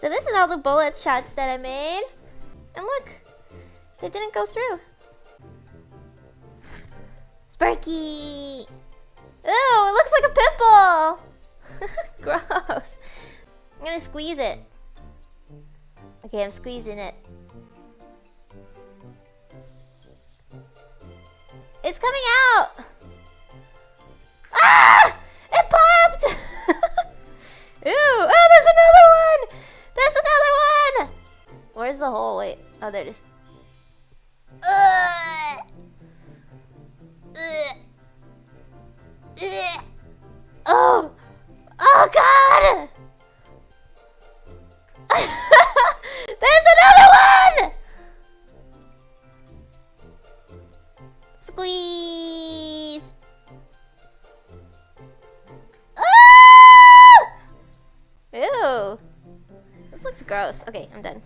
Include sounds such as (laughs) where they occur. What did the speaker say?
So this is all the bullet shots that I made. And look, they didn't go through. Sparky! Ooh, it looks like a pimple! (laughs) Gross. I'm gonna squeeze it. Okay, I'm squeezing it. It's coming out! Where's the hole? Wait. Oh, there it is. Oh! Oh, God! (laughs) there's another one! Squeeze! Ah! Ew. This looks gross. Okay, I'm done.